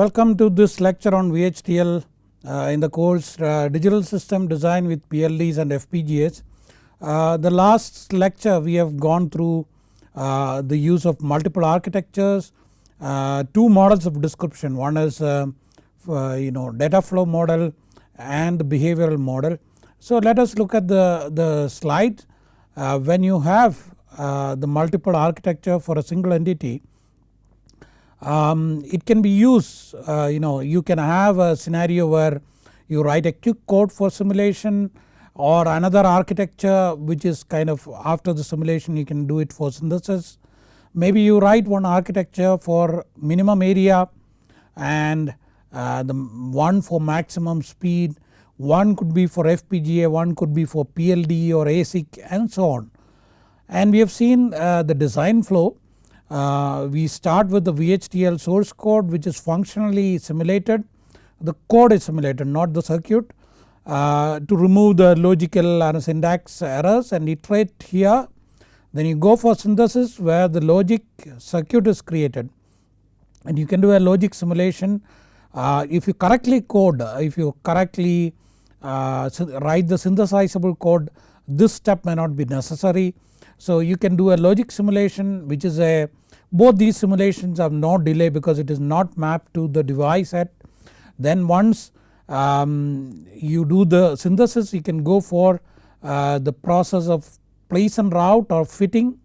Welcome to this lecture on VHDL uh, in the course uh, Digital System Design with PLDs and FPGAs. Uh, the last lecture we have gone through uh, the use of multiple architectures, uh, two models of description one is uh, you know data flow model and behavioral model. So let us look at the, the slide when you have the multiple architecture for a single entity um, it can be used uh, you know you can have a scenario where you write a quick code for simulation or another architecture which is kind of after the simulation you can do it for synthesis. Maybe you write one architecture for minimum area and uh, the one for maximum speed, one could be for FPGA, one could be for PLD or ASIC and so on. And we have seen uh, the design flow uh, we start with the VHDL source code which is functionally simulated. The code is simulated not the circuit. Uh, to remove the logical and syntax errors and iterate here then you go for synthesis where the logic circuit is created. And you can do a logic simulation. Uh, if you correctly code if you correctly uh, write the synthesizable code this step may not be necessary. So you can do a logic simulation which is a both these simulations have no delay because it is not mapped to the device set. Then once um, you do the synthesis you can go for uh, the process of place and route or fitting.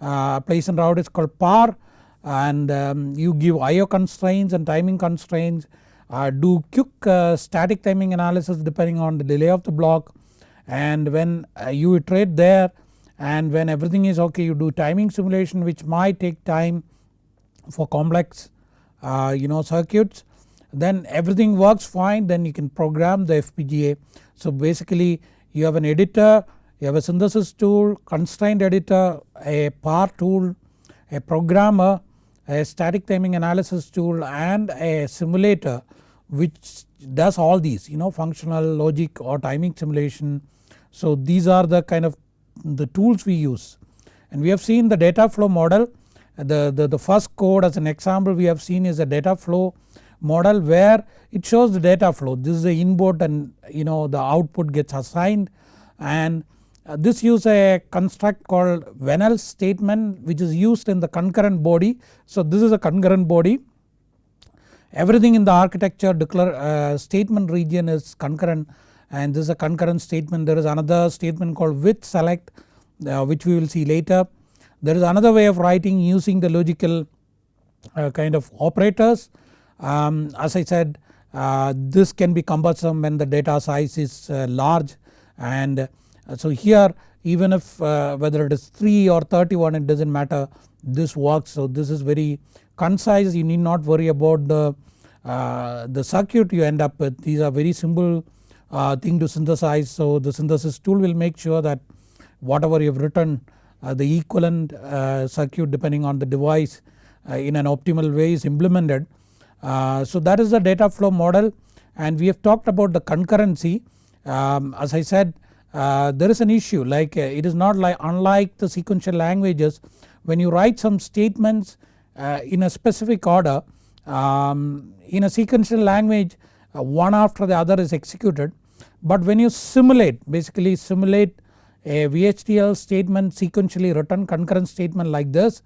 Uh, place and route is called PAR and um, you give IO constraints and timing constraints uh, do quick uh, static timing analysis depending on the delay of the block and when uh, you iterate there and when everything is ok you do timing simulation which might take time for complex uh, you know circuits then everything works fine then you can program the FPGA. So basically you have an editor, you have a synthesis tool, constraint editor, a PAR tool, a programmer, a static timing analysis tool and a simulator which does all these you know functional logic or timing simulation. So these are the kind of the tools we use. And we have seen the data flow model. The, the, the first code as an example we have seen is a data flow model where it shows the data flow. This is the input and you know the output gets assigned. And uh, this use a construct called when else statement which is used in the concurrent body. So this is a concurrent body. Everything in the architecture declare uh, statement region is concurrent and this is a concurrent statement. There is another statement called with select uh, which we will see later. There is another way of writing using the logical uh, kind of operators. Um, as I said uh, this can be cumbersome when the data size is uh, large. And uh, so here even if uh, whether it is 3 or 31 it does not matter. This works. So this is very concise. You need not worry about the, the circuit you end up with. These are very simple uh, thing to synthesize. So the synthesis tool will make sure that whatever you have written uh, the equivalent uh, circuit depending on the device uh, in an optimal way is implemented. Uh, so that is the data flow model and we have talked about the concurrency um, as I said uh, there is an issue like it is not like unlike the sequential languages when you write some statements in a specific order um, in a sequential language one after the other is executed but when you simulate basically simulate a VHDL statement sequentially written concurrent statement like this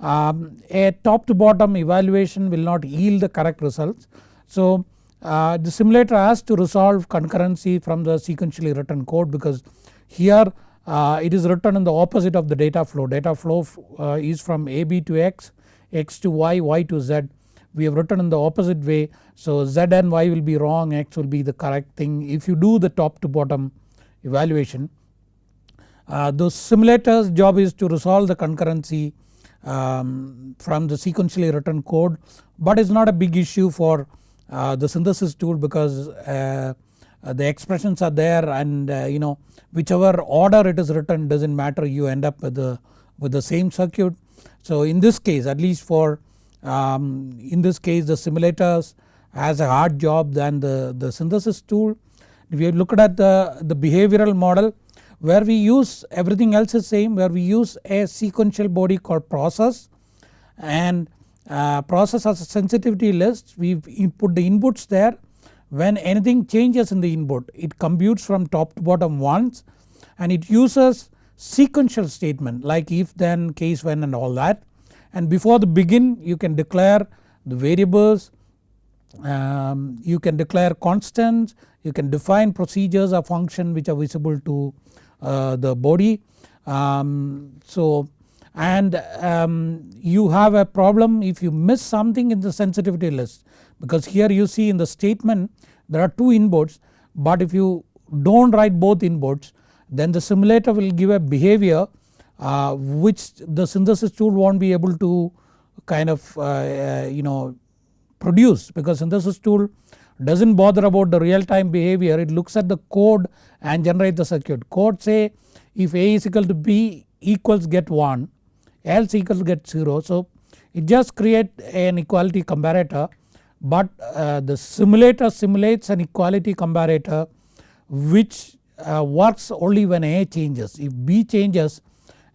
um, a top to bottom evaluation will not yield the correct results. So uh, the simulator has to resolve concurrency from the sequentially written code because here uh, it is written in the opposite of the data flow. Data flow uh, is from AB to X, X to Y, Y to Z we have written in the opposite way. So Z and Y will be wrong X will be the correct thing if you do the top to bottom evaluation. Uh, the simulator's job is to resolve the concurrency um, from the sequentially written code but it's not a big issue for uh, the synthesis tool because uh, the expressions are there and uh, you know whichever order it is written does not matter you end up with the, with the same circuit. So in this case at least for um, in this case the simulators has a hard job than the, the synthesis tool. We have looked at the, the behavioral model where we use everything else is same where we use a sequential body called process. And uh, process has a sensitivity list. We put the inputs there. When anything changes in the input it computes from top to bottom once and it uses sequential statement like if then case when and all that and before the begin you can declare the variables um, you can declare constants you can define procedures or function which are visible to uh, the body. Um, so and um, you have a problem if you miss something in the sensitivity list because here you see in the statement there are two inputs but if you don't write both inputs then the simulator will give a behavior uh, which the synthesis tool won't be able to kind of uh, uh, you know produce because synthesis tool doesn't bother about the real time behavior it looks at the code and generate the circuit. Code say if A is equal to B equals get 1 else equals get 0 so it just create an equality comparator but uh, the simulator simulates an equality comparator which uh, works only when A changes. If B changes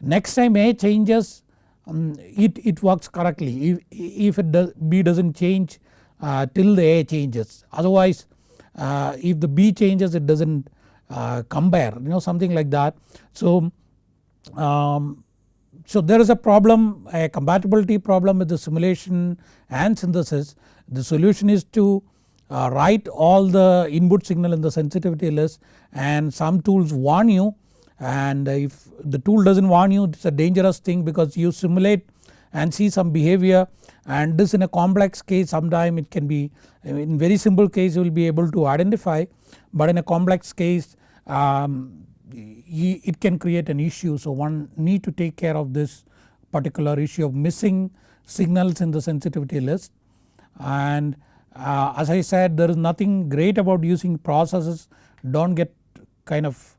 next time A changes um, it, it works correctly. If, if it does B does not change uh, till the A changes. Otherwise uh, if the B changes it does not uh, compare you know something like that. So, um, so there is a problem a compatibility problem with the simulation and synthesis. The solution is to uh, write all the input signal in the sensitivity list and some tools warn you and if the tool does not warn you it is a dangerous thing because you simulate and see some behavior. And this in a complex case sometime it can be in very simple case you will be able to identify. But in a complex case um, it can create an issue. So one need to take care of this particular issue of missing signals in the sensitivity list. And uh, as I said there is nothing great about using processes. Don't get kind of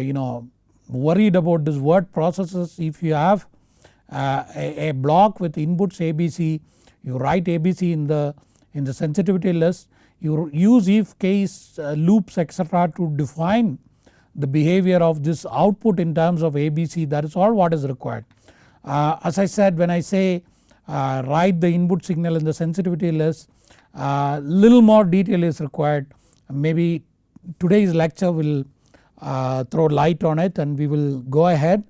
you know worried about this word processes. If you have uh, a, a, block with inputs ABC you write ABC in the in the sensitivity list. You use if case uh, loops etc to define the behavior of this output in terms of ABC that is all what is required. Uh, as I said when I say uh, write the input signal in the sensitivity list uh, little more detail is required. Maybe today's lecture will uh, throw light on it and we will go ahead.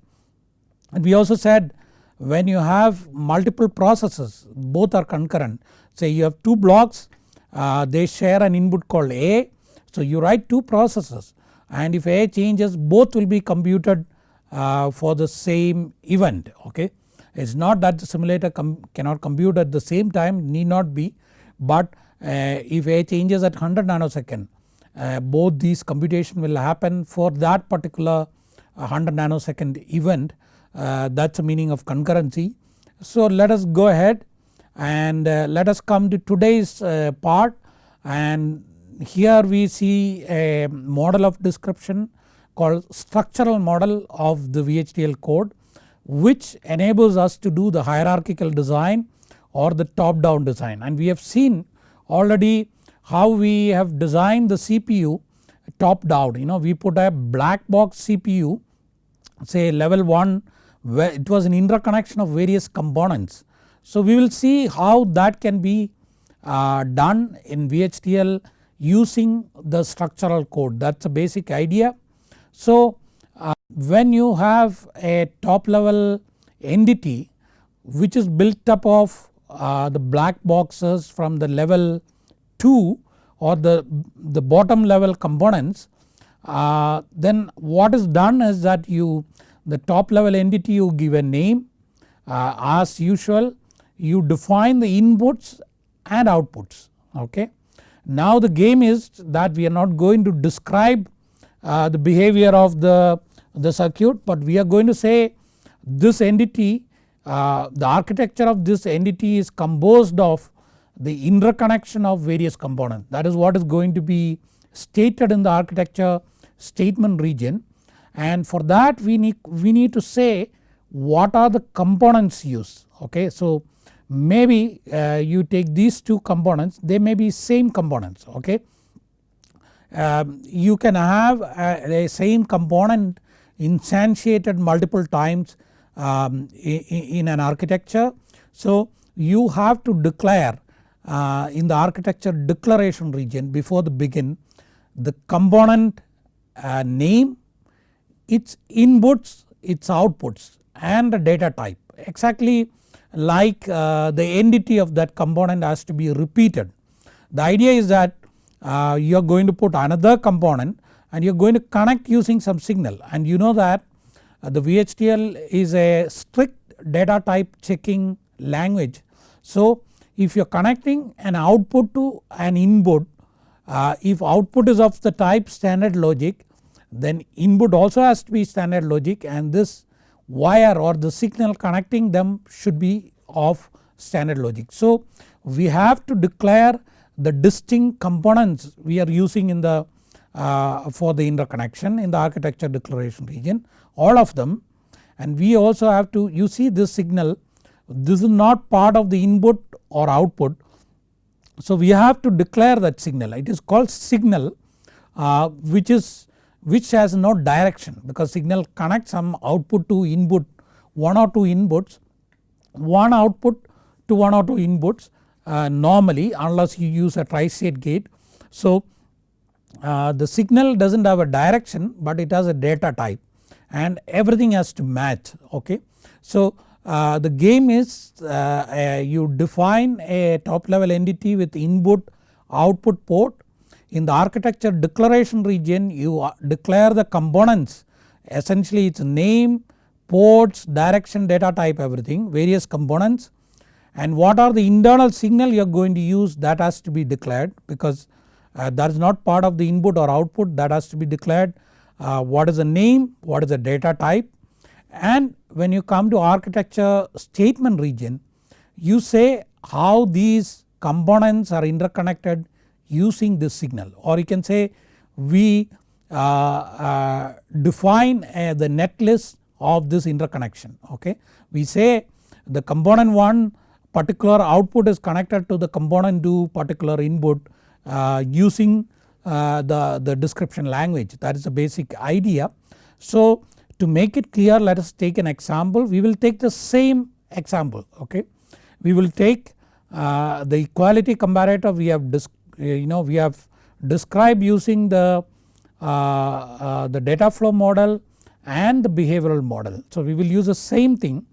And we also said when you have multiple processes both are concurrent say you have two blocks uh, they share an input called A so you write two processes and if A changes both will be computed uh, for the same event okay. It is not that the simulator com cannot compute at the same time need not be but uh, if A changes at 100 nanosecond uh, both these computation will happen for that particular 100 nanosecond event. Uh, that is the meaning of concurrency. So let us go ahead and uh, let us come to today's uh, part. And here we see a model of description called structural model of the VHDL code which enables us to do the hierarchical design or the top down design. And we have seen already how we have designed the CPU top down you know we put a black box CPU say level 1 where it was an interconnection of various components. So we will see how that can be uh, done in VHDL using the structural code that is a basic idea. So uh, when you have a top level entity which is built up of uh, the black boxes from the level 2 or the, the bottom level components uh, then what is done is that you the top level entity you give a name uh, as usual you define the inputs and outputs okay. Now the game is that we are not going to describe uh, the behavior of the, the circuit but we are going to say this entity uh, the architecture of this entity is composed of the interconnection of various components that is what is going to be stated in the architecture statement region and for that we need, we need to say what are the components used okay. So maybe uh, you take these two components they may be same components okay. Um, you can have a, a, same component instantiated multiple times um, in, in, an architecture. So you have to declare uh, in the architecture declaration region before the begin the component uh, name, its inputs, its outputs and the data type exactly like uh, the entity of that component has to be repeated. The idea is that uh, you are going to put another component and you are going to connect using some signal and you know that uh, the VHDL is a strict data type checking language. So if you are connecting an output to an input uh, if output is of the type standard logic then input also has to be standard logic and this wire or the signal connecting them should be of standard logic. So we have to declare the distinct components we are using in the uh, for the interconnection in the architecture declaration region all of them and we also have to you see this signal this is not part of the input or output. So we have to declare that signal it is called signal uh, which is which has no direction because signal connects some output to input one or two inputs one output to one or two inputs uh, normally unless you use a tri-state gate. So uh, the signal does not have a direction but it has a data type and everything has to match okay. So uh, the game is uh, you define a top level entity with input output port. In the architecture declaration region you uh, declare the components essentially its name, ports, direction, data type everything various components. And what are the internal signal you are going to use that has to be declared because uh, that is not part of the input or output that has to be declared. Uh, what is the name, what is the data type and when you come to architecture statement region you say how these components are interconnected using this signal or you can say we uh, uh, define uh, the netlist of this interconnection okay. We say the component 1 particular output is connected to the component 2 particular input uh, using uh, the, the description language that is the basic idea. So to make it clear let us take an example we will take the same example okay. We will take uh, the equality comparator we have you know we have described using the, uh, uh, the data flow model and the behavioral model. So we will use the same thing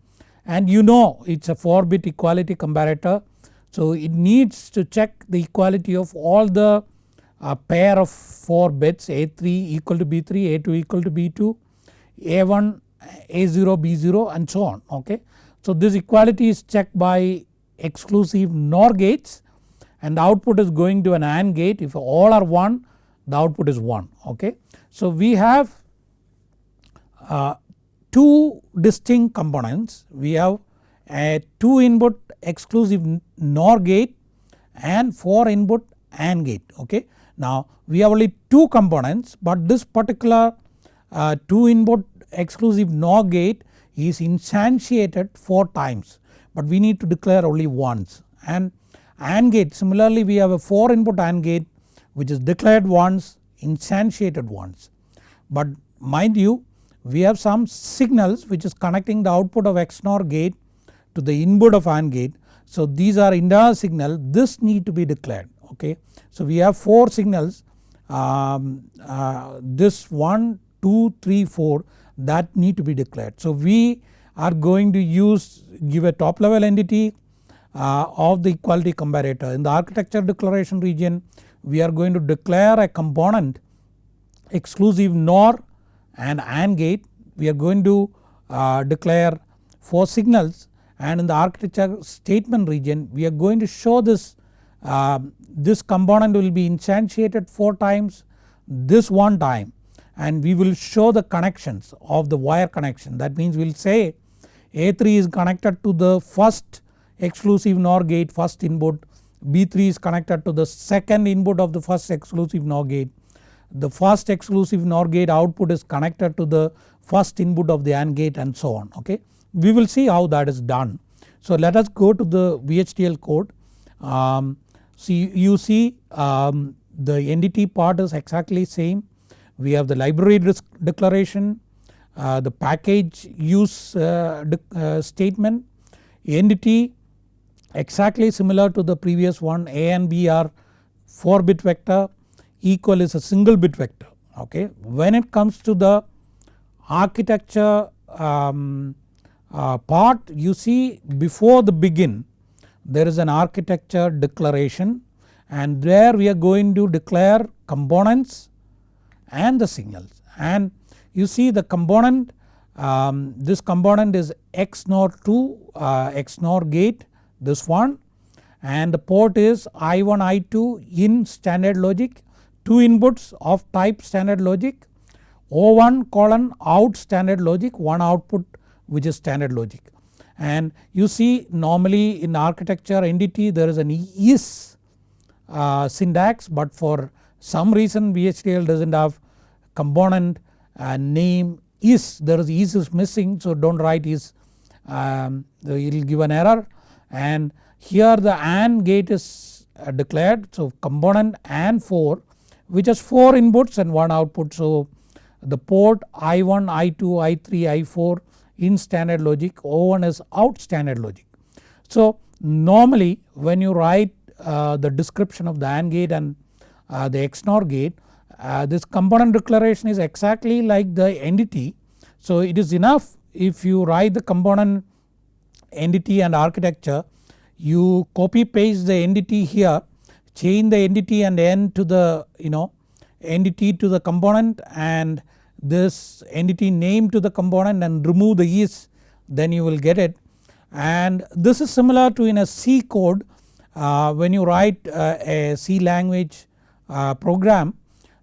and you know it is a 4 bit equality comparator. So it needs to check the equality of all the uh, pair of 4 bits A3 equal to B3, A2 equal to B2, A1, A0, B0 and so on okay. So this equality is checked by exclusive NOR gates and the output is going to an AND gate if all are 1 the output is 1 okay. So we have uh, two distinct components we have a 2 input exclusive NOR gate and 4 input AND gate okay. Now we have only 2 components but this particular uh, 2 input exclusive NOR gate is instantiated 4 times but we need to declare only once and AND gate similarly we have a 4 input AND gate which is declared once instantiated once. But mind you we have some signals which is connecting the output of XNOR gate to the input of AND gate. So these are internal signal this need to be declared okay. So we have 4 signals um, uh, this 1, 2, 3, 4 that need to be declared. So we are going to use give a top level entity uh, of the equality comparator. In the architecture declaration region we are going to declare a component exclusive NOR and AND gate we are going to uh, declare 4 signals and in the architecture statement region we are going to show this uh, this component will be instantiated 4 times this one time and we will show the connections of the wire connection that means we will say A3 is connected to the first exclusive NOR gate first input B3 is connected to the second input of the first exclusive NOR gate. The first exclusive NOR gate output is connected to the first input of the AND gate and so on okay. We will see how that is done. So let us go to the VHDL code. Um, see you see um, the entity part is exactly same. We have the library declaration, uh, the package use uh, uh, statement, entity exactly similar to the previous one A and B are 4 bit vector equal is a single bit vector okay. When it comes to the architecture um, uh, part you see before the begin there is an architecture declaration and there we are going to declare components and the signals. And you see the component um, this component is XNOR 2 uh, XNOR gate this one. And the port is I1 I2 in standard logic 2 inputs of type standard logic O1 colon out standard logic one output which is standard logic. And you see normally in architecture entity there is an is uh, syntax but for some reason VHDL does not have component uh, name is there is is is missing so do not write is um, it will give an error and here the AND gate is uh, declared so component AND 4 which has 4 inputs and 1 output so the port I1, I2, I3, I4 in standard logic O1 is out standard logic. So normally when you write uh, the description of the AND gate and uh, the XNOR gate uh, this component declaration is exactly like the entity. So it is enough if you write the component entity and architecture you copy paste the entity here change the entity and n to the you know entity to the component and this entity name to the component and remove the is then you will get it and this is similar to in a C code uh, when you write uh, a C language uh, program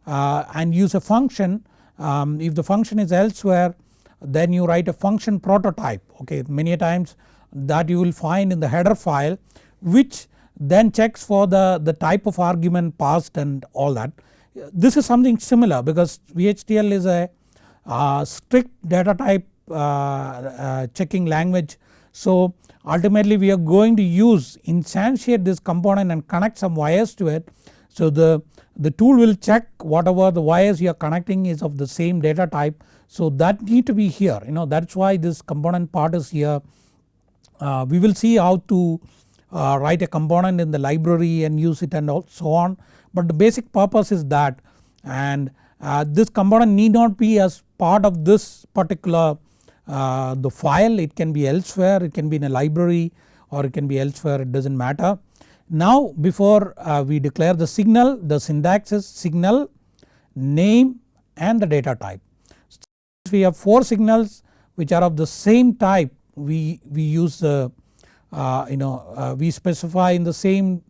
uh, and use a function um, if the function is elsewhere then you write a function prototype okay many times that you will find in the header file which then checks for the, the type of argument passed and all that. This is something similar because VHDL is a uh, strict data type uh, uh, checking language. So ultimately we are going to use instantiate this component and connect some wires to it. So the, the tool will check whatever the wires you are connecting is of the same data type. So that need to be here you know that is why this component part is here. Uh, we will see how to uh, write a component in the library and use it and so on but the basic purpose is that and uh, this component need not be as part of this particular uh, the file it can be elsewhere it can be in a library or it can be elsewhere it does not matter. Now before uh, we declare the signal the syntax is signal name and the data type. we have 4 signals which are of the same type we, we use the uh, you know uh, we specify in the same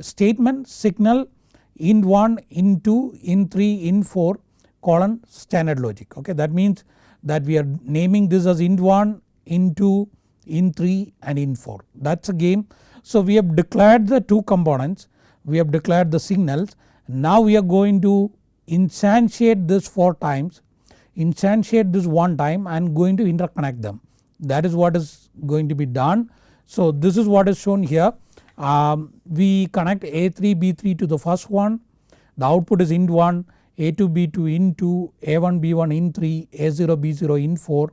statement signal in 1, in 2, in 3, in 4 colon standard logic okay that means that we are naming this as int1, int2, int3 and int4 that is a game. So we have declared the 2 components we have declared the signals. Now we are going to instantiate this 4 times instantiate this one time and going to interconnect them. That is what is going to be done. So this is what is shown here. Um, we connect A3 B3 to the first one. The output is int1 A2 B2 in 2, A1 B1 in 3, A0 B0 in 4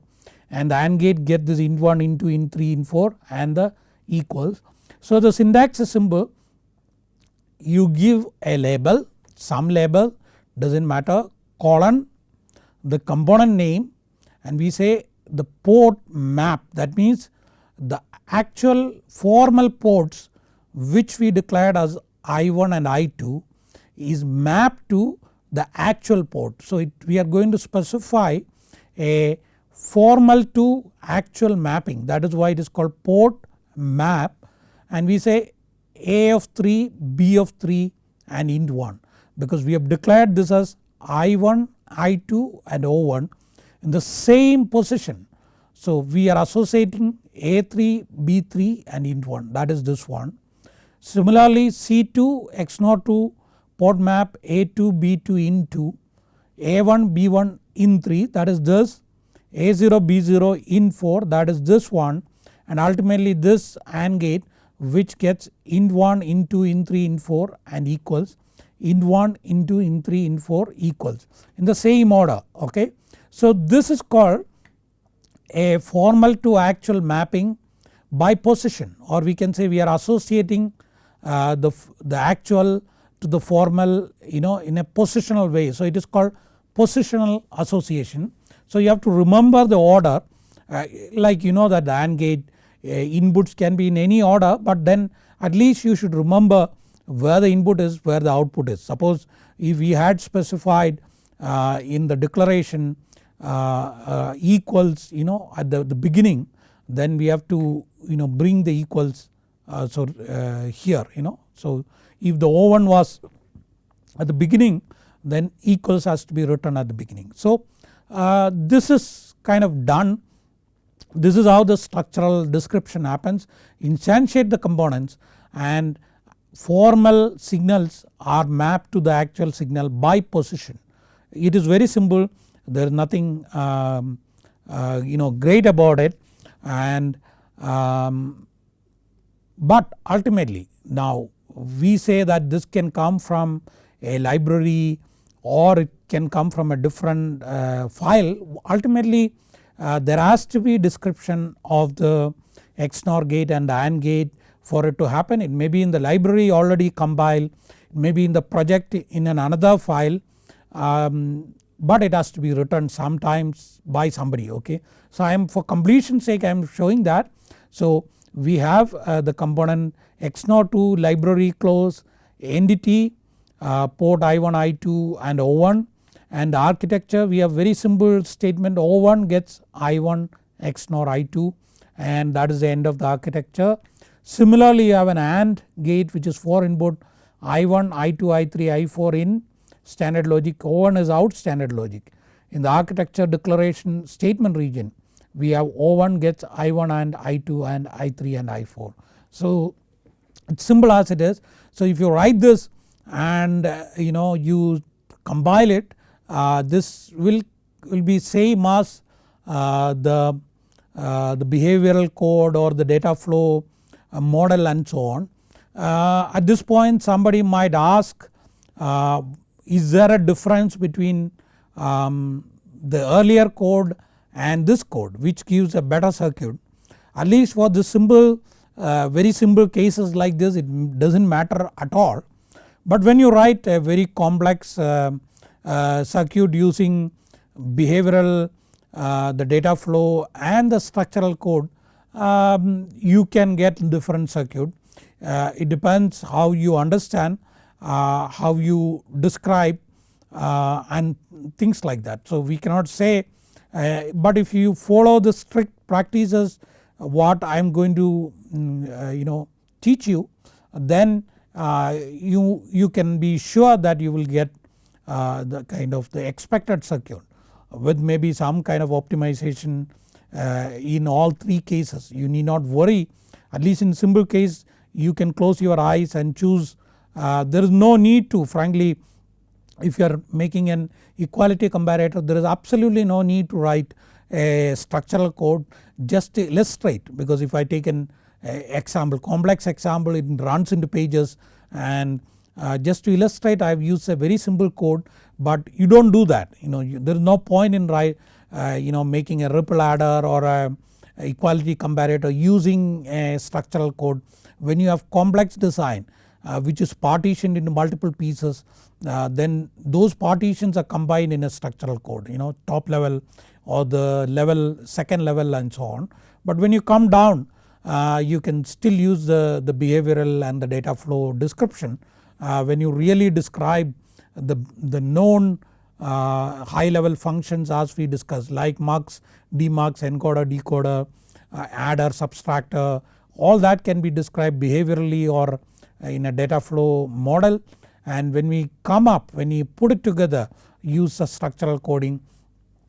and the AND gate get this int1 int2 int3 int4 and the equals. So the syntax is simple. You give a label some label does not matter colon the component name and we say the port map. That means the actual formal ports which we declared as I1 and I2 is mapped to the actual port. So it, we are going to specify a formal to actual mapping. That is why it is called port map and we say A of 3, B of 3 and int 1 because we have declared this as I1, I2 and O1 in the same position. So we are associating A3, B3 and int 1 that is this one. Similarly C2 XNOR 2 port map A2, B2 int2, A1, B1 int3 that is this, A0, B0 int4 that is this one. And ultimately this AND gate which gets int1, int2, int3, int4 and equals int1, int2, int3, int4 equals in the same order okay. So this is called a formal to actual mapping by position or we can say we are associating uh, the, the actual to the formal you know in a positional way. So it is called positional association. So you have to remember the order uh, like you know that the AND gate inputs can be in any order but then at least you should remember where the input is where the output is. Suppose if we had specified uh, in the declaration uh, uh, equals you know at the, the beginning then we have to you know bring the equals uh, so here you know. So if the O1 was at the beginning then equals has to be written at the beginning. So this is kind of done this is how the structural description happens. Instantiate the components and formal signals are mapped to the actual signal by position. It is very simple. There is nothing um, uh, you know great about it. And um, but ultimately now we say that this can come from a library or it can come from a different uh, file. Ultimately uh, there has to be description of the XNOR gate and the AND gate for it to happen it may be in the library already compiled maybe in the project in an another file um, but it has to be written sometimes by somebody okay. So I am for completion sake I am showing that. So we have uh, the component XNOR2 library close entity uh, port I1 I2 and O1 and the architecture we have very simple statement O1 gets I1 XNOR I2 and that is the end of the architecture. Similarly you have an AND gate which is 4 input I1, I2, I3, I4 in standard logic O1 is out standard logic. In the architecture declaration statement region we have O1 gets I1 and I2 and I3 and I4. So it's simple as it is. So if you write this and uh, you know you compile it this will, will be same as uh, the, uh, the behavioral code or the data flow uh, model and so on. Uh, at this point somebody might ask is there a difference between um, the earlier code and this code which gives a better circuit at least for the simple uh, very simple cases like this it does not matter at all. But when you write a very complex uh, uh, circuit using behavioral uh, the data flow and the structural code um, you can get different circuit. Uh, it depends how you understand uh, how you describe uh, and things like that. So we cannot say uh, but if you follow the strict practices what I am going to mm, you know teach you then you, you can be sure that you will get the kind of the expected circuit with maybe some kind of optimization uh, in all three cases. You need not worry. At least in simple case you can close your eyes and choose uh, there is no need to frankly if you are making an equality comparator there is absolutely no need to write a structural code just to illustrate. Because if I take an example complex example it runs into pages and uh, just to illustrate I have used a very simple code but you do not do that you know you, there is no point in uh, you know making a ripple adder or a, a equality comparator using a structural code when you have complex design uh, which is partitioned into multiple pieces uh, then those partitions are combined in a structural code you know top level or the level second level and so on. But when you come down uh, you can still use the, the behavioral and the data flow description when you really describe the, the known uh, high level functions as we discussed like mux, demux, encoder, decoder, uh, adder, subtractor all that can be described behaviorally or in a data flow model. And when we come up when we put it together use a structural coding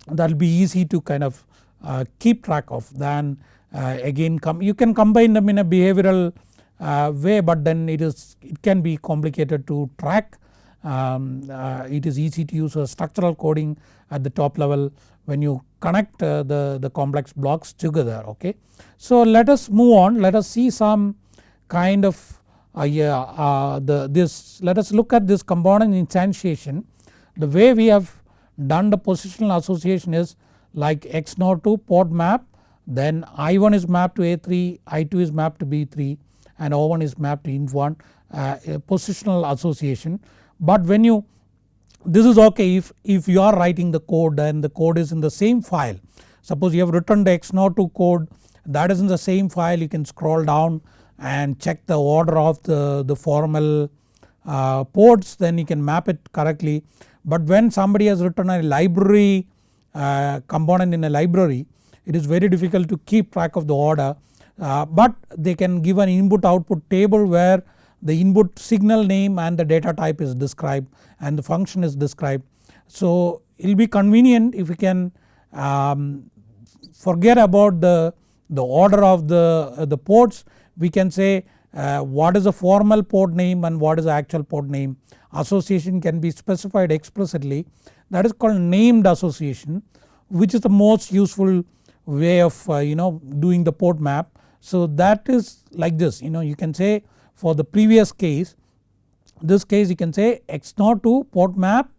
that will be easy to kind of uh, keep track of. Than uh, again come you can combine them in a behavioral uh, way but then it is it can be complicated to track um, uh, it is easy to use a structural coding at the top level when you connect uh, the, the complex blocks together okay. So let us move on let us see some kind of uh, yeah, uh, the, this let us look at this component instantiation. The way we have done the positional association is like XNOR2 port map then I1 is mapped to A3, I2 is mapped to B3 and O1 is mapped to int1 uh, positional association. But when you this is ok if, if you are writing the code and the code is in the same file. Suppose you have written the XNOR2 code that is in the same file you can scroll down and check the order of the, the formal uh, ports then you can map it correctly. But when somebody has written a library uh, component in a library it is very difficult to keep track of the order uh, but they can give an input output table where the input signal name and the data type is described and the function is described. So it will be convenient if we can um, forget about the, the order of the, uh, the ports we can say uh, what is the formal port name and what is the actual port name. Association can be specified explicitly that is called named association which is the most useful way of uh, you know doing the port map. So that is like this you know you can say for the previous case this case you can say XNOR2 port map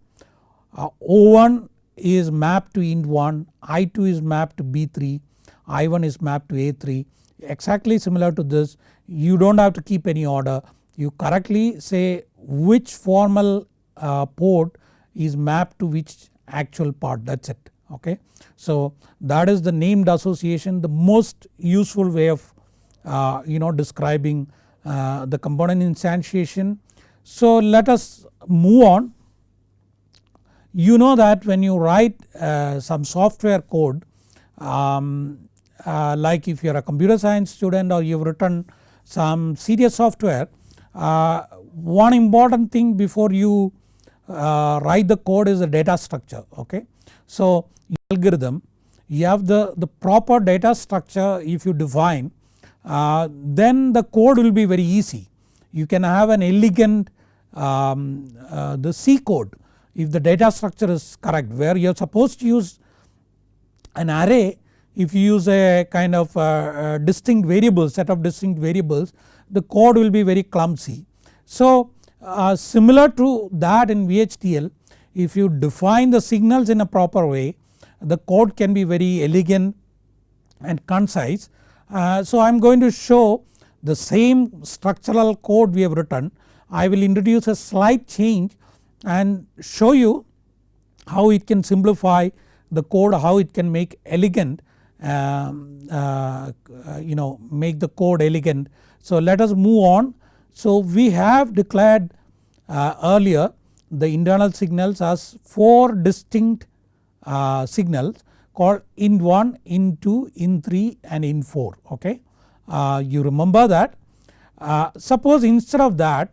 uh, O1 is mapped to int1, I2 is mapped to B3, I1 is mapped to A3 exactly similar to this you do not have to keep any order you correctly say which formal uh, port is mapped to which actual part that is it okay. So that is the named association the most useful way of you know describing uh, the component instantiation. So let us move on. You know that when you write uh, some software code um, uh, like if you are a computer science student or you have written some serious software uh, one important thing before you uh, write the code is the data structure okay. So algorithm you have the, the proper data structure if you define uh, then the code will be very easy. You can have an elegant um, uh, the C code if the data structure is correct where you are supposed to use an array if you use a kind of uh, distinct variables set of distinct variables the code will be very clumsy. So uh, similar to that in VHDL if you define the signals in a proper way the code can be very elegant and concise. Uh, so I am going to show the same structural code we have written. I will introduce a slight change and show you how it can simplify the code how it can make elegant um, uh, you know make the code elegant. So let us move on. So we have declared uh, earlier the internal signals as 4 distinct uh, signals called int1, int2, int3 and int4 okay. Uh, you remember that. Uh, suppose instead of that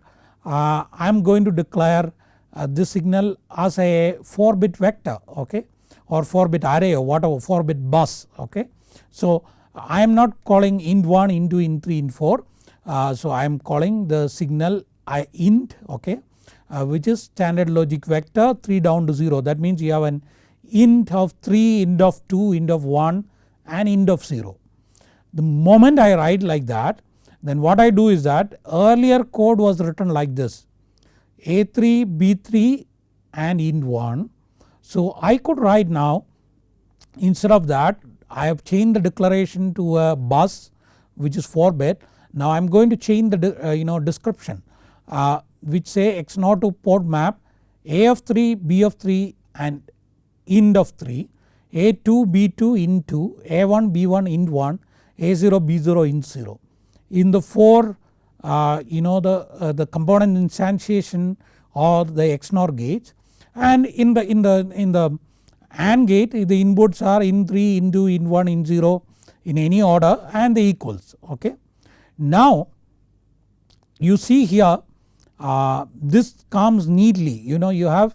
uh, I am going to declare uh, this signal as a 4 bit vector okay or 4 bit array or whatever 4 bit bus okay. So I am not calling int1, int2, int3, int4 uh, so I am calling the signal I int okay which is standard logic vector 3 down to 0 that means you have an int of 3, int of 2, int of 1 and int of 0. The moment I write like that then what I do is that earlier code was written like this A3, B3 and int 1. So I could write now instead of that I have changed the declaration to a bus which is 4 bit. Now I am going to change the uh, you know description uh, which say XNOR2 port map A of 3, B of 3 and int of 3, A2 B2 int 2, A1 B1 int 1, A0 B0 int 0. In the 4 uh, you know the, uh, the component instantiation or the XNOR gates and in the in the in the AND gate the inputs are in 3, int 2, int 1, int 0 in any order and the equals okay. Now you see here uh, this comes neatly you know you have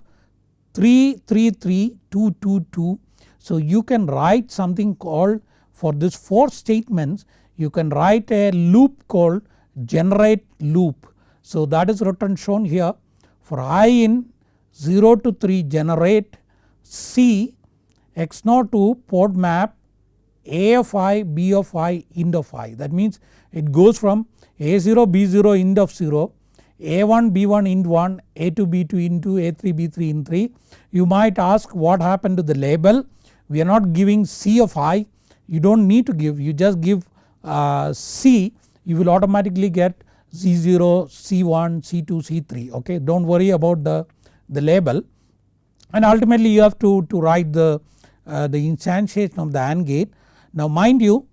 3 3 3 2 2 2. So you can write something called for this 4 statements you can write a loop called generate loop. So that is written shown here for i in 0 to 3 generate C XNOR2 port map a of i b of i int of i that means it goes from a0 b0 int of 0 a1 b1 int 1 a2 b2 int 2 a3 b3 int 3. You might ask what happened to the label. We are not giving c of i. You do not need to give. You just give uh, C. You will automatically get C0, C1, C2, C3 okay? Do not worry about the, the label. And ultimately you have to, to write the, uh, the instantiation of the AND gate. Now mind you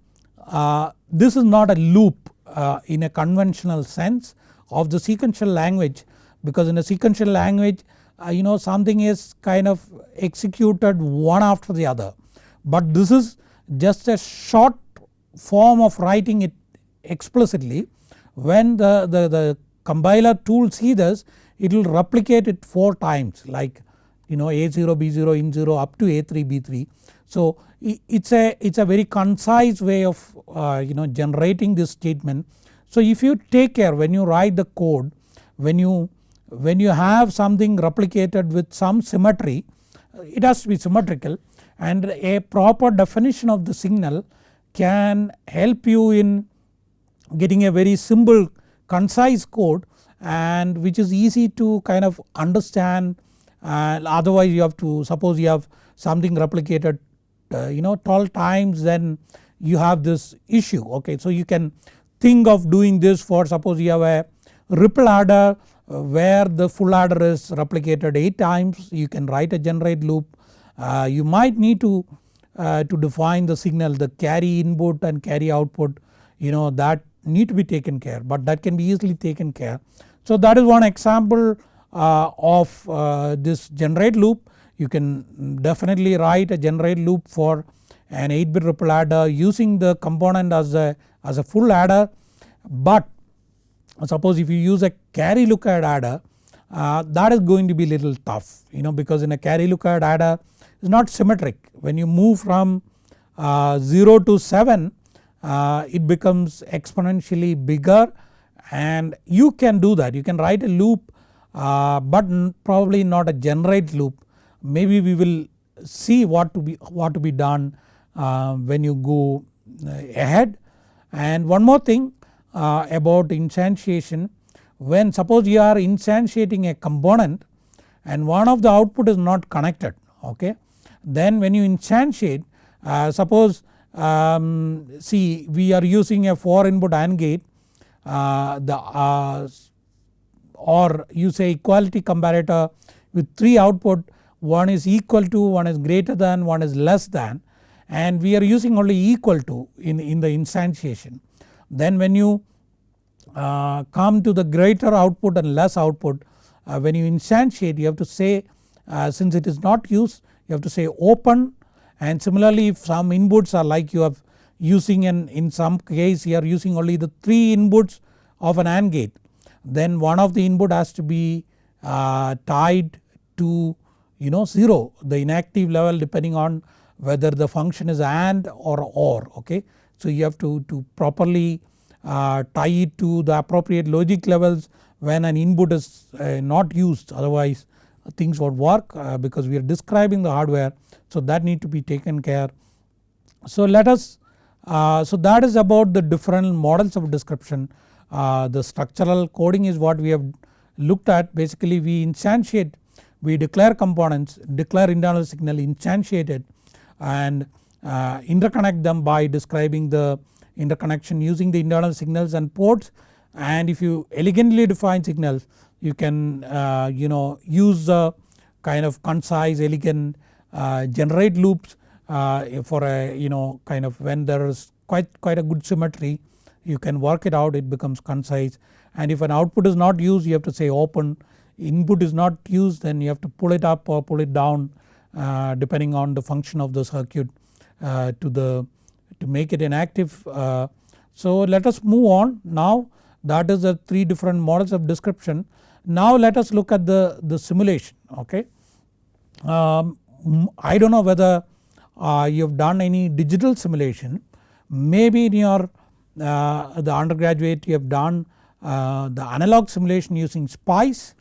uh, this is not a loop uh, in a conventional sense of the sequential language because in a sequential language uh, you know something is kind of executed one after the other. But this is just a short form of writing it explicitly when the, the, the compiler tool see this it will replicate it 4 times like you know A0, B0, In0 up to A3, B3. So it's a, it's a very concise way of uh, you know generating this statement. So if you take care when you write the code when you when you have something replicated with some symmetry it has to be symmetrical and a proper definition of the signal can help you in getting a very simple concise code and which is easy to kind of understand and otherwise you have to suppose you have something replicated uh, you know 12 times then you have this issue okay. So you can think of doing this for suppose you have a ripple adder uh, where the full adder is replicated 8 times you can write a generate loop. Uh, you might need to, uh, to define the signal the carry input and carry output you know that need to be taken care but that can be easily taken care. So that is one example uh, of uh, this generate loop you can definitely write a generate loop for an 8 bit ripple adder using the component as a, as a full adder but suppose if you use a carry look ahead adder uh, that is going to be little tough you know because in a carry look ahead adder is not symmetric. When you move from uh, 0 to 7 uh, it becomes exponentially bigger and you can do that. You can write a loop uh, but probably not a generate loop. Maybe we will see what to be what to be done uh, when you go uh, ahead and one more thing uh, about instantiation. When suppose you are instantiating a component and one of the output is not connected okay then when you instantiate uh, suppose um, see we are using a 4 input AND gate uh, the uh, or you say equality comparator with 3 output one is equal to, one is greater than, one is less than and we are using only equal to in, in the instantiation. Then when you uh, come to the greater output and less output uh, when you instantiate you have to say uh, since it is not used you have to say open and similarly if some inputs are like you have using an in some case you are using only the 3 inputs of an AND gate then one of the input has to be uh, tied to you know 0 the inactive level depending on whether the function is AND or OR okay. So you have to, to properly uh, tie it to the appropriate logic levels when an input is uh, not used otherwise things won't work uh, because we are describing the hardware so that need to be taken care. So let us uh, so that is about the different models of description uh, the structural coding is what we have looked at basically we instantiate we declare components declare internal signal instantiate it and uh, interconnect them by describing the interconnection using the internal signals and ports. And if you elegantly define signals you can uh, you know use the kind of concise elegant uh, generate loops uh, for a you know kind of when there is quite quite a good symmetry you can work it out it becomes concise. And if an output is not used you have to say open. Input is not used then you have to pull it up or pull it down uh, depending on the function of the circuit uh, to the to make it inactive. Uh, so let us move on now that is the 3 different models of description. Now let us look at the, the simulation okay. Um, I do not know whether uh, you have done any digital simulation maybe in your uh, the undergraduate you have done the analog simulation using SPICE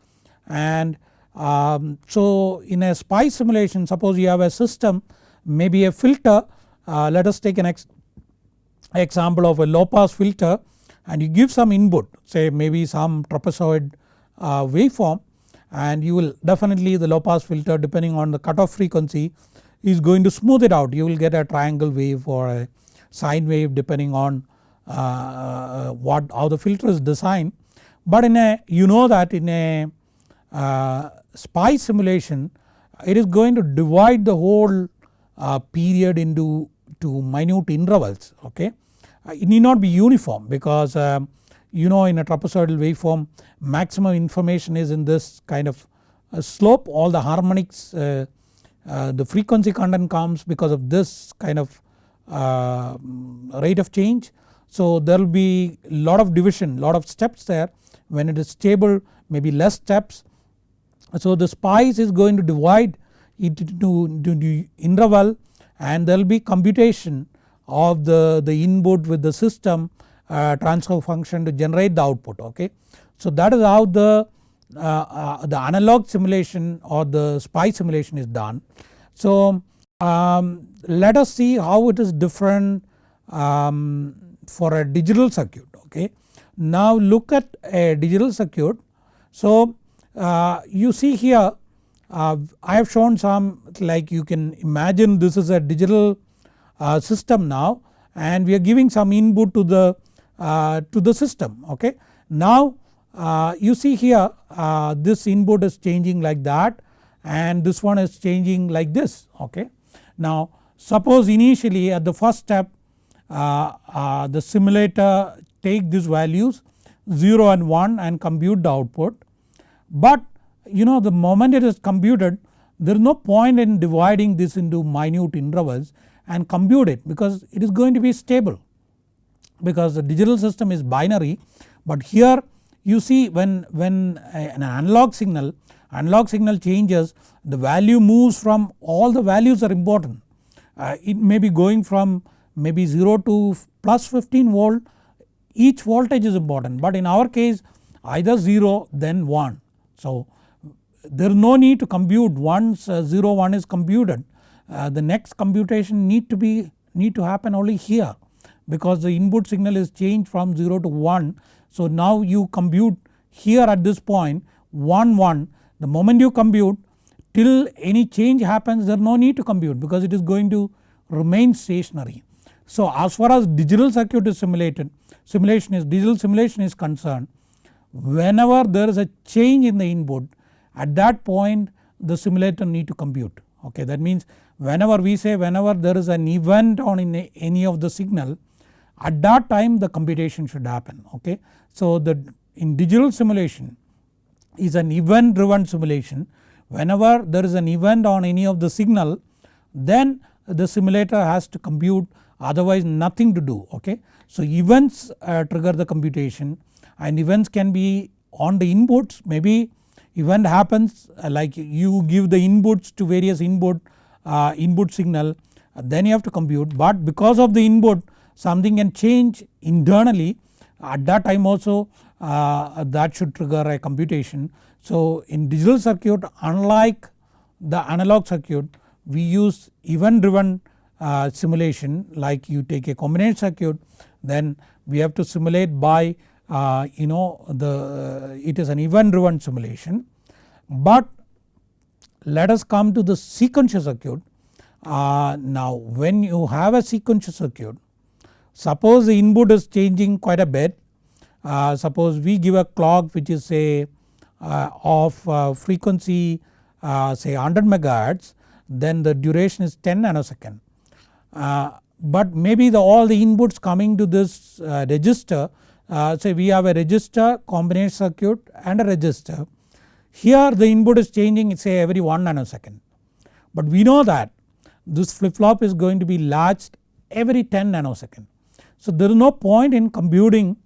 and um, so in a SPICE simulation suppose you have a system maybe a filter uh, let us take an ex example of a low pass filter and you give some input say maybe some trapezoid uh, waveform and you will definitely the low pass filter depending on the cutoff frequency is going to smooth it out you will get a triangle wave or a sine wave depending on uh, what how the filter is designed. But in a you know that in a uh, SPICE simulation it is going to divide the whole uh, period into to minute intervals okay. Uh, it need not be uniform because um, you know in a trapezoidal waveform maximum information is in this kind of slope all the harmonics uh, uh, the frequency content comes because of this kind of uh, rate of change. So there will be lot of division lot of steps there when it is stable maybe less steps. So the SPICE is going to divide it into, into interval and there will be computation of the, the input with the system uh, transfer function to generate the output okay. So that is how the uh, uh, the analog simulation or the SPICE simulation is done. So um, let us see how it is different um, for a digital circuit okay. Now look at a digital circuit. So you see here uh, I have shown some like you can imagine this is a digital uh, system now and we are giving some input to the uh, to the system okay. Now uh, you see here uh, this input is changing like that and this one is changing like this okay. Now suppose initially at the first step uh, uh the simulator take these values 0 and 1 and compute the output but you know the moment it is computed there is no point in dividing this into minute intervals and compute it because it is going to be stable because the digital system is binary but here you see when, when an analog signal, analog signal changes the value moves from all the values are important. Uh, it may be going from maybe 0 to plus 15 volt each voltage is important but in our case either 0 then 1. So there is no need to compute once uh, 0 1 is computed. Uh, the next computation need to be need to happen only here because the input signal is changed from 0 to 1 so now you compute here at this point 1 1 the moment you compute till any change happens there is no need to compute because it is going to remain stationary. So as far as digital circuit is simulated simulation is digital simulation is concerned whenever there is a change in the input at that point the simulator need to compute okay that means whenever we say whenever there is an event on in any of the signal at that time the computation should happen okay. So the in digital simulation is an event driven simulation whenever there is an event on any of the signal then the simulator has to compute otherwise nothing to do okay. So events uh, trigger the computation and events can be on the inputs. Maybe event happens uh, like you give the inputs to various input uh, input signal uh, then you have to compute. But because of the input something can change internally. At that time also uh, that should trigger a computation. So in digital circuit unlike the analog circuit we use event driven uh, simulation. Like you take a combination circuit then we have to simulate by uh, you know the uh, it is an event driven simulation. But let us come to the sequential circuit. Uh, now when you have a sequential circuit Suppose the input is changing quite a bit uh, suppose we give a clock which is say uh, of uh, frequency say 100 megahertz then the duration is 10 nanosecond. But maybe the all the inputs coming to this uh, say we have a register combination circuit and a register. Here the input is changing say every 1 nanosecond but we know that this flip flop is going to be latched every 10 nanosecond. So there is no point in computing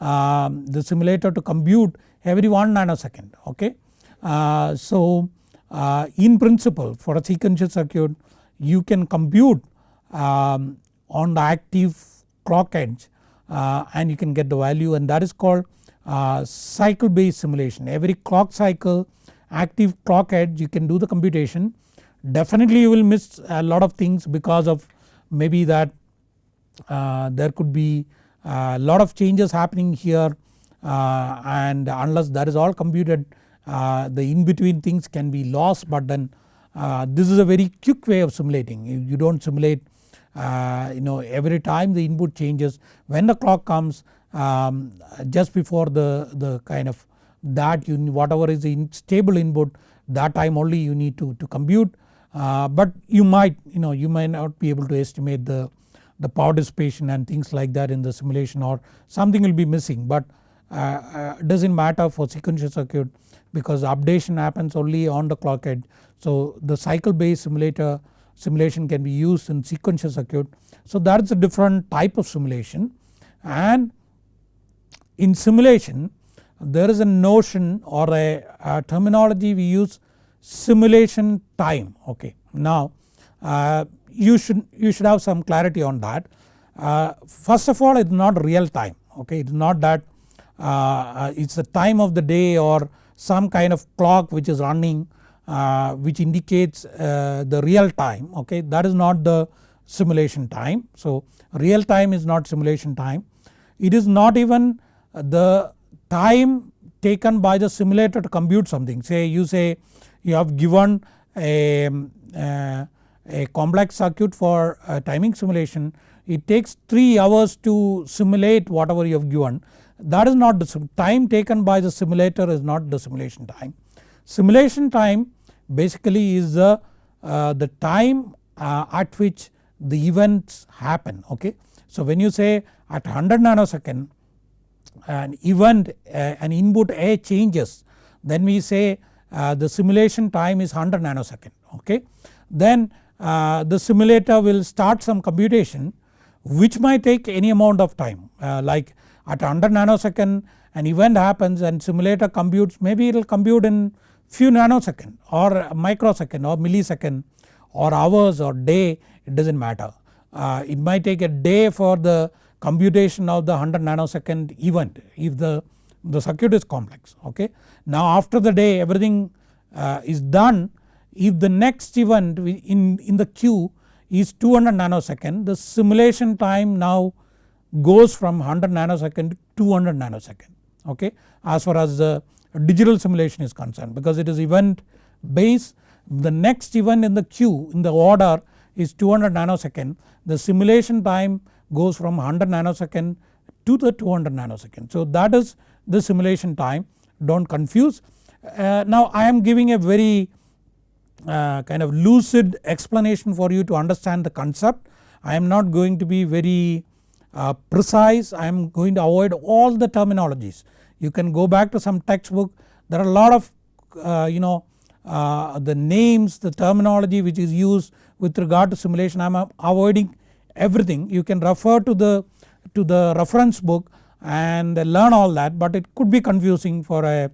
um, the simulator to compute every 1 nanosecond okay. Uh, so uh, in principle for a sequential circuit you can compute um, on the active clock edge uh, and you can get the value and that is called uh, cycle based simulation. Every clock cycle active clock edge you can do the computation. Definitely you will miss a lot of things because of maybe that uh, there could be a uh, lot of changes happening here uh, and unless that is all computed the in between things can be lost but then this is a very quick way of simulating. You, you do not simulate uh, you know every time the input changes when the clock comes um, just before the, the kind of that you whatever is the in stable input that time only you need to, to compute uh, but you might you know you might not be able to estimate the, the power dissipation and things like that in the simulation or something will be missing but uh, uh, does not matter for sequential circuit because updation happens only on the clock edge. So the cycle based simulator simulation can be used in sequential circuit. So that is a different type of simulation and in simulation there is a notion or a, a terminology we use simulation time okay. Now uh, you should you should have some clarity on that. Uh, first of all it is not real time okay it is not that uh, it is the time of the day or some kind of clock which is running uh, which indicates uh, the real time okay? That is not the simulation time. So real time is not simulation time. It is not even the time taken by the simulator to compute something. Say you say you have given a, uh, a complex circuit for timing simulation. It takes 3 hours to simulate whatever you have given. That is not the time taken by the simulator is not the simulation time. Simulation time basically is the, uh, the time uh, at which the events happen okay. So when you say at 100 nanosecond an event uh, an input A changes then we say uh, the simulation time is 100 nanosecond okay. Then uh, the simulator will start some computation which might take any amount of time uh, like at 100 nanosecond an event happens and simulator computes maybe it will compute in few nanosecond or microsecond or millisecond or hours or day it does not matter. Uh, it might take a day for the computation of the 100 nanosecond event if the, the circuit is complex okay. Now after the day everything uh, is done if the next event in, in the queue is 200 nanosecond the simulation time now goes from 100 nanosecond to 200 nanosecond okay as far as the digital simulation is concerned because it is event based the next event in the queue in the order is 200 nanosecond the simulation time goes from 100 nanosecond to the 200 nanosecond. So that is the simulation time do not confuse. Uh, now I am giving a very uh, kind of lucid explanation for you to understand the concept. I am not going to be very uh, precise I am going to avoid all the terminologies. You can go back to some textbook. There are a lot of uh, you know uh, the names the terminology which is used with regard to simulation. I am avoiding everything. You can refer to the to the reference book and learn all that but it could be confusing for a,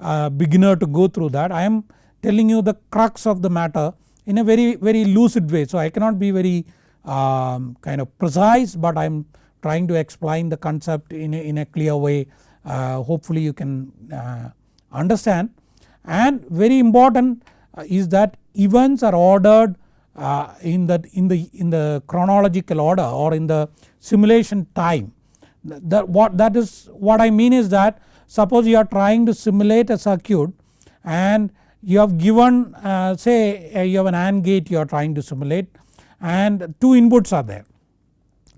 a beginner to go through that. I am telling you the crux of the matter in a very very lucid way. So I cannot be very um, kind of precise but I am trying to explain the concept in a, in a clear way. uh, hopefully you can uh, understand and very important uh, is that events are ordered uh, in the in the in the chronological order or in the simulation time that what that is what I mean is that suppose you are trying to simulate a circuit and you have given uh, say uh, you have an AND gate you are trying to simulate and two inputs are there.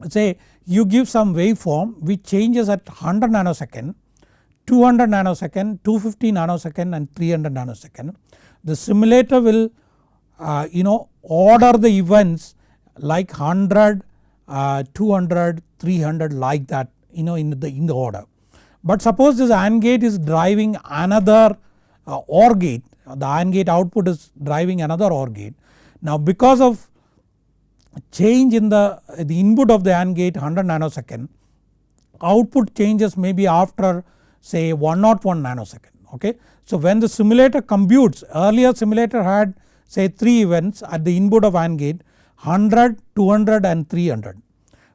Say you give some waveform which changes at 100 nanosecond, 200 nanosecond, 250 nanosecond and 300 nanosecond. The simulator will uh, you know order the events like 100, uh, 200, 300 like that you know in the, in the order. But suppose this AND gate is driving another uh, OR gate the AND gate output is driving another OR gate. Now because of change in the, the input of the AND gate 100 nanosecond output changes maybe after say 101 nanosecond okay. So when the simulator computes earlier simulator had say 3 events at the input of AND gate 100, 200 and 300.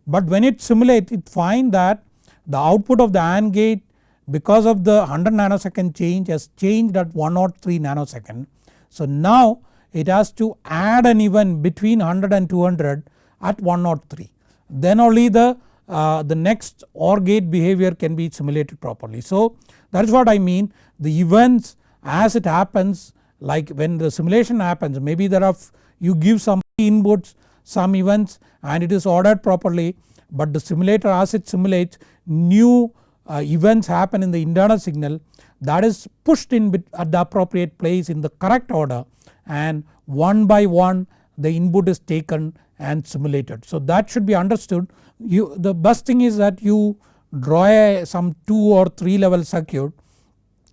But when it simulates it find that the output of the AND gate because of the 100 nanosecond change has changed at 103 nanosecond. So now it has to add an event between 100 and 200 at 103 then only the, uh, the next OR gate behavior can be simulated properly. So that is what I mean the events as it happens like when the simulation happens maybe there are you give some inputs some events and it is ordered properly but the simulator as it simulates new uh, events happen in the internal signal that is pushed in at the appropriate place in the correct order and one by one the input is taken and simulated. So that should be understood you the best thing is that you draw a, some 2 or 3 level circuit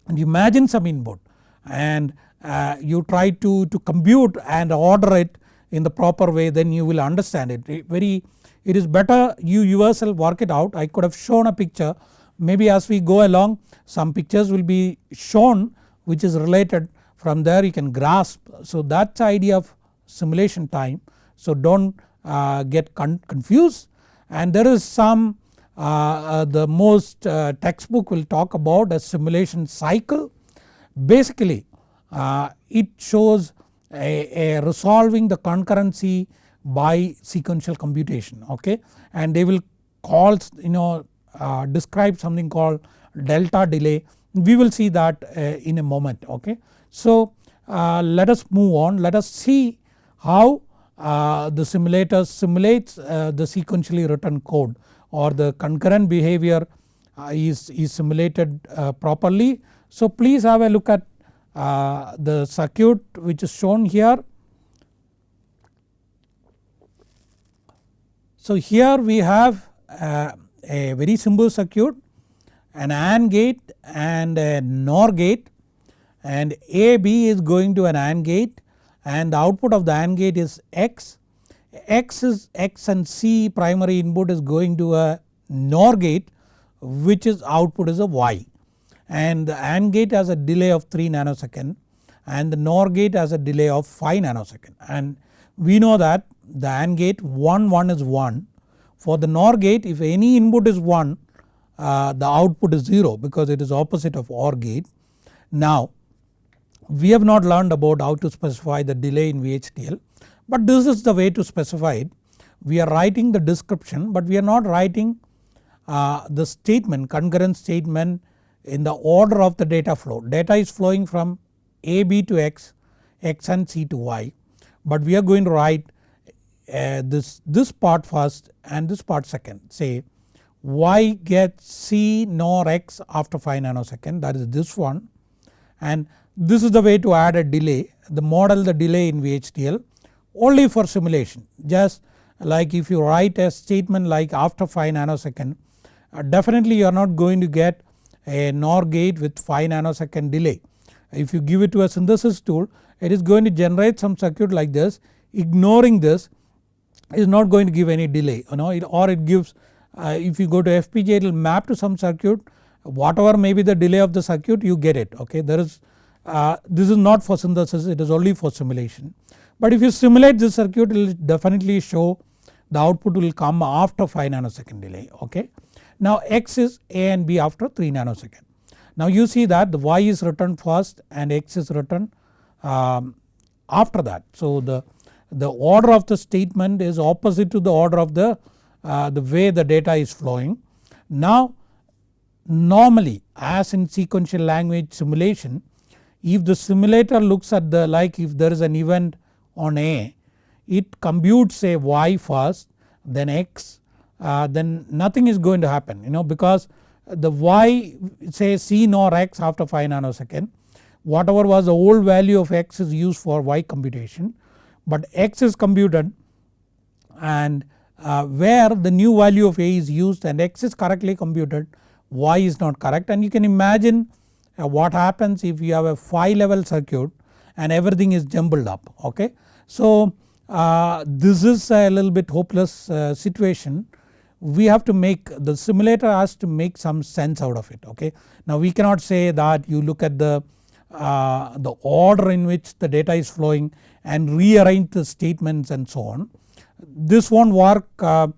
and imagine some input and uh, you try to, to compute and order it in the proper way then you will understand it. it very it is better you yourself work it out I could have shown a picture maybe as we go along some pictures will be shown which is related from there you can grasp. So that's the idea of simulation time so don't uh, get con confused and there is some uh, uh, the most uh, textbook will talk about a simulation cycle. Basically uh, it shows a, a resolving the concurrency by sequential computation okay and they will call you know uh, describe something called delta delay we will see that in a moment okay. So uh, let us move on let us see how uh, the simulator simulates uh, the sequentially written code or the concurrent behavior uh, is, is simulated properly. So please have a look at the circuit which is shown here. So here we have a very simple circuit an AND gate and a NOR gate and AB is going to an AND gate and the output of the AND gate is X. X is X and C primary input is going to a NOR gate which is output is a Y and the AND gate has a delay of 3 nanosecond and the NOR gate has a delay of 5 nanosecond and we know that the AND gate 1 1 is 1 for the NOR gate if any input is 1 uh, the output is 0 because it is opposite of OR gate. Now we have not learned about how to specify the delay in VHDL but this is the way to specify it. We are writing the description but we are not writing uh, the statement concurrent statement in the order of the data flow. Data is flowing from AB to X, X and C to Y but we are going to write uh, this, this part first and this part second say y gets c nor x after 5 nanosecond that is this one and this is the way to add a delay the model the delay in VHDL only for simulation. Just like if you write a statement like after 5 nanosecond uh, definitely you are not going to get a NOR gate with 5 nanosecond delay. If you give it to a synthesis tool it is going to generate some circuit like this. Ignoring this is not going to give any delay you know it, or it gives uh, if you go to FPGA it will map to some circuit. Whatever may be the delay of the circuit you get it okay? There is uh, this is not for synthesis it is only for simulation. But if you simulate this circuit it will definitely show the output will come after 5 nanosecond delay okay. Now X is A and B after 3 nanosecond. Now you see that the Y is written first and X is written um, after that. So the the order of the statement is opposite to the order of the, uh, the way the data is flowing. Now normally as in sequential language simulation if the simulator looks at the like if there is an event on A it computes a Y first then X uh, then nothing is going to happen you know because the Y say C nor X after 5 nanosecond whatever was the old value of X is used for Y computation but x is computed and uh, where the new value of a is used and x is correctly computed y is not correct. And you can imagine what happens if you have a 5 level circuit and everything is jumbled up okay. So uh, this is a little bit hopeless uh, situation we have to make the simulator has to make some sense out of it okay. Now we cannot say that you look at the uh, the order in which the data is flowing and rearrange the statements and so on. This won't work uh,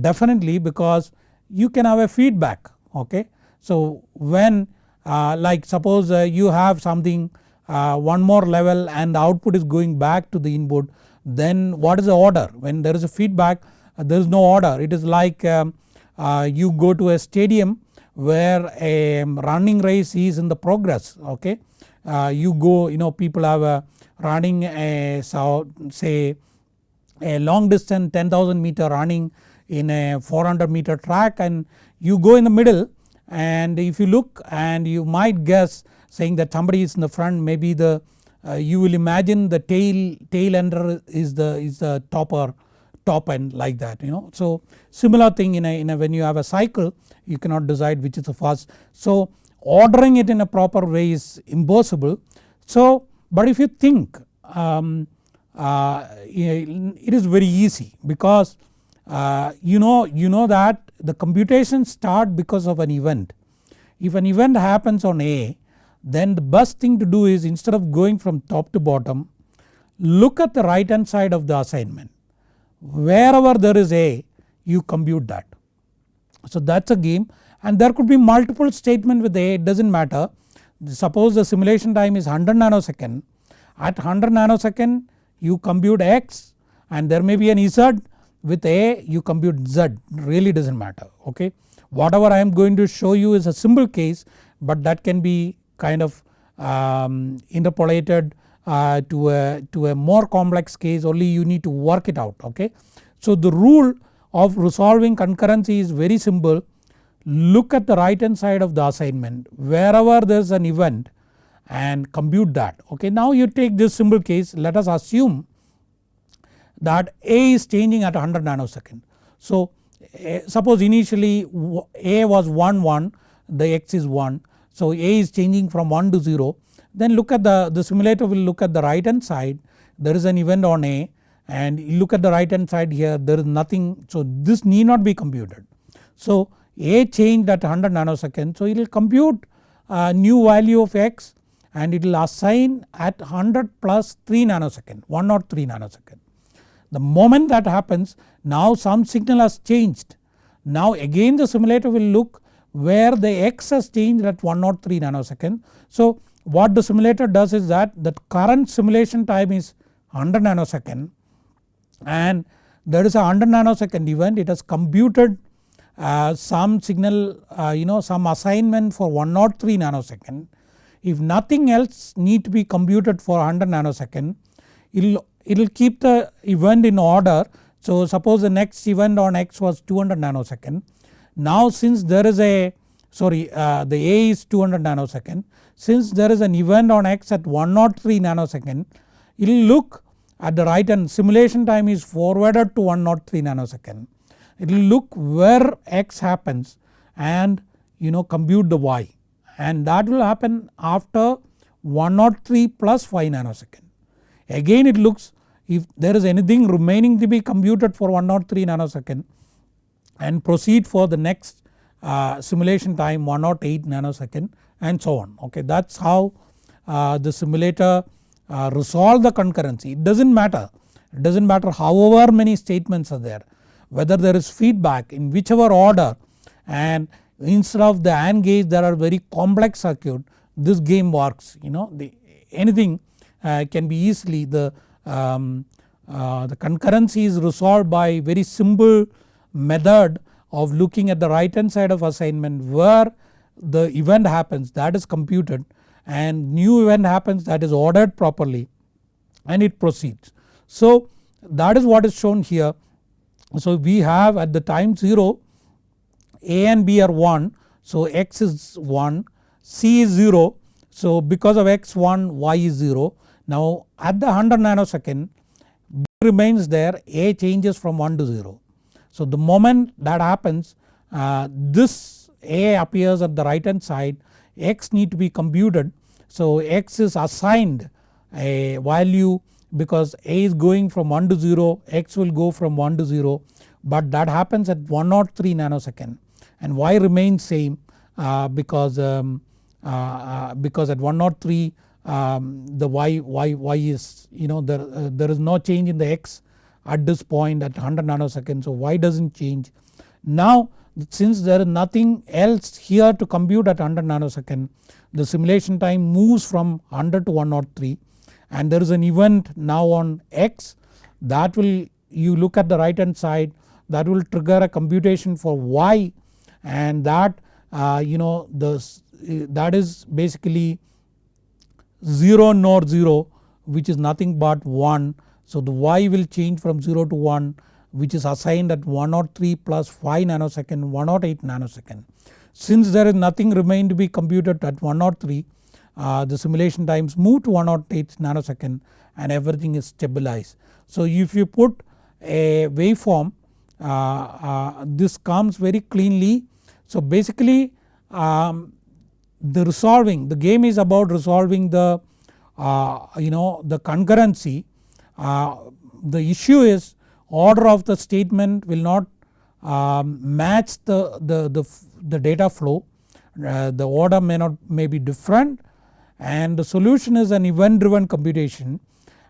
definitely because you can have a feedback okay. So when like suppose uh, you have something uh, one more level and the output is going back to the input then what is the order when there is a feedback uh, there is no order it is like um, uh, you go to a stadium where a running race is in the progress okay. you go you know people have a running a so say a long distance 10,000 meter running in a 400 meter track and you go in the middle and if you look and you might guess saying that somebody is in the front maybe the uh, you will imagine the tail tail ender is the is the topper top end like that you know. So similar thing in a, in a when you have a cycle you cannot decide which is the first. So ordering it in a proper way is impossible. So but if you think um, uh, it is very easy because uh, you know you know that the computation start because of an event. If an event happens on A then the best thing to do is instead of going from top to bottom look at the right hand side of the assignment. Wherever there is A you compute that. So that is a game. And there could be multiple statement with A it does not matter. Suppose the simulation time is 100 nanosecond. At 100 nanosecond you compute x and there may be an z with A you compute z really does not matter okay. Whatever I am going to show you is a simple case but that can be kind of um, interpolated uh, to, a, to a more complex case only you need to work it out okay. So the rule of resolving concurrency is very simple look at the right hand side of the assignment wherever there is an event and compute that okay. Now you take this simple case let us assume that A is changing at 100 nanosecond. So suppose initially A was 1 1 the x is 1 so A is changing from 1 to 0 then look at the, the simulator will look at the right hand side there is an event on A and look at the right hand side here there is nothing so this need not be computed. So A changed at 100 nanosecond so it will compute a new value of x and it will assign at 100 plus 3 nanosecond 103 nanosecond. The moment that happens now some signal has changed. Now again the simulator will look where the x has changed at 103 nanosecond. So what the simulator does is that the current simulation time is 100 nanosecond and there is a 100 nanosecond event it has computed uh, some signal uh, you know some assignment for 103 nanosecond. If nothing else need to be computed for 100 nanosecond it will it will keep the event in order. So suppose the next event on x was 200 nanosecond. Now since there is a sorry uh, the A is 200 nanosecond since there is an event on x at 103 nanosecond it will look at the right and simulation time is forwarded to 103 nanosecond. It will look where x happens and you know compute the y and that will happen after 103 plus 5 nanosecond. Again it looks if there is anything remaining to be computed for 103 nanosecond and proceed for the next uh, simulation time 108 nanosecond and so on okay. That is how uh, the simulator uh, resolve the concurrency. It does not matter. It does not matter however many statements are there whether there is feedback in whichever order and instead of the AND gate there are very complex circuit this game works you know? The anything uh, can be easily the, um, uh, the concurrency is resolved by very simple method of looking at the right hand side of assignment where the event happens that is computed and new event happens that is ordered properly and it proceeds. So that is what is shown here. So we have at the time 0 A and B are 1 so x is 1 C is 0 so because of x 1 y is 0. Now at the 100 nanosecond B remains there A changes from 1 to 0. So the moment that happens uh, this A appears at the right hand side x need to be computed. So x is assigned a value because A is going from 1 to 0 x will go from 1 to 0 but that happens at 103 nanosecond and y remains same uh, because um, uh, uh, because at 103 um, the y, y, y is you know there, uh, there is no change in the x at this point at 100 nanoseconds so y does not change. Now since there is nothing else here to compute at 100 nanosecond the simulation time moves from 100 to 103 and there is an event now on x that will you look at the right hand side that will trigger a computation for y and that uh, you know the that is basically 0 nor 0 which is nothing but 1 So the y will change from 0 to 1 which is assigned at 103 plus 5 nanosecond 108 nanosecond. Since there is nothing remain to be computed at 103 uh, the simulation times move to 108 nanosecond and everything is stabilized. So if you put a waveform uh, uh, this comes very cleanly. So basically um, the resolving the game is about resolving the uh, you know the concurrency. Uh, the issue is order of the statement will not um, match the, the, the, the data flow. Uh, the order may not may be different and the solution is an event driven computation.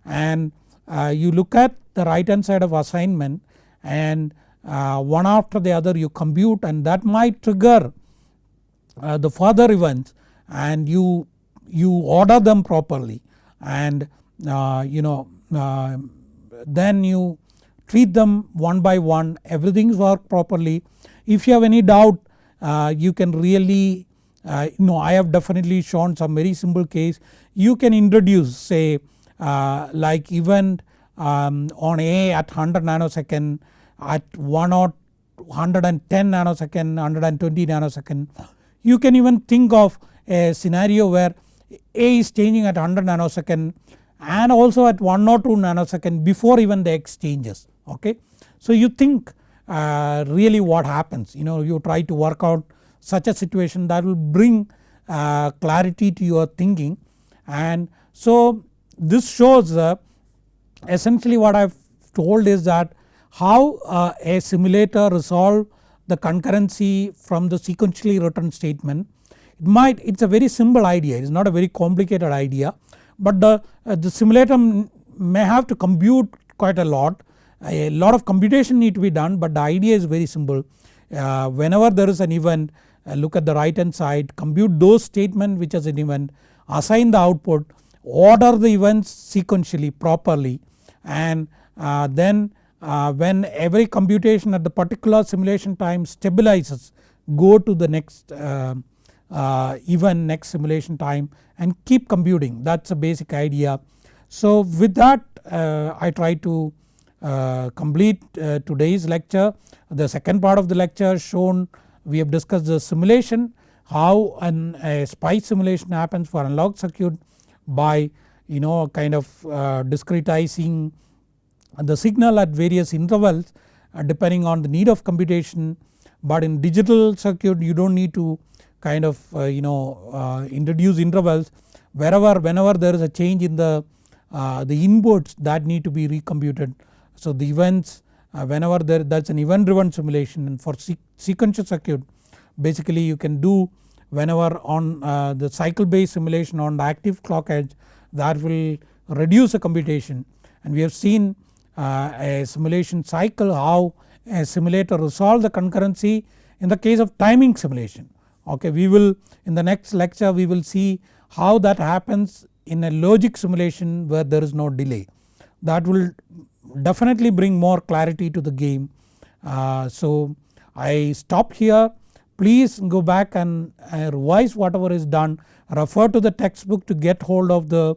And uh, you look at the right hand side of assignment and uh, one after the other you compute and that might trigger uh, the further events and you, you order them properly and uh, you know uh, then you treat them one by one everything work properly. If you have any doubt uh, you can really uh, you know I have definitely shown some very simple case you can introduce say uh, like event um, on A at 100 nanosecond at 1 or 110 nanosecond 120 nanosecond. You can even think of a scenario where A is changing at 100 nanosecond and also at 1 or 2 nanosecond before even the X changes okay. So you think uh, really what happens you know you try to work out such a situation that will bring uh, clarity to your thinking and so this shows uh, essentially what I have told is that how uh, a simulator resolve the concurrency from the sequentially written statement. It might it is a very simple idea it is not a very complicated idea but the, uh, the simulator may have to compute quite a lot a lot of computation need to be done but the idea is very simple. Uh, whenever there is an event uh, look at the right hand side compute those statement which is an event assign the output order the events sequentially properly and uh, then uh, when every computation at the particular simulation time stabilizes go to the next uh, uh, event next simulation time and keep computing that is a basic idea. So with that uh, I try to uh, complete today's lecture. The second part of the lecture shown we have discussed the simulation how an, a SPICE simulation happens for analog circuit by you know kind of discretizing the signal at various intervals uh, depending on the need of computation but in digital circuit you do not need to kind of uh, you know uh, introduce intervals wherever whenever there is a change in the the inputs that need to be recomputed. So the events whenever there that is an event driven simulation and for sequential circuit basically you can do whenever on the cycle based simulation on the active clock edge that will reduce the computation and we have seen uh, a simulation cycle how a simulator resolve the concurrency in the case of timing simulation. Okay, we will in the next lecture we will see how that happens in a logic simulation where there is no delay. That will definitely bring more clarity to the game. Uh, so I stop here please go back and uh, revise whatever is done refer to the textbook to get hold of the,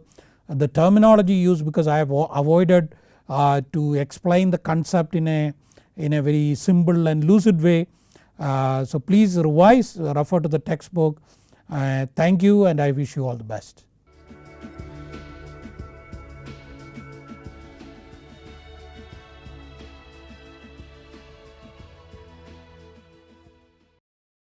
the terminology used because I have avoided uh, to explain the concept in a, in a very simple and lucid way. Uh, so please revise refer to the textbook. Uh, thank you and I wish you all the best.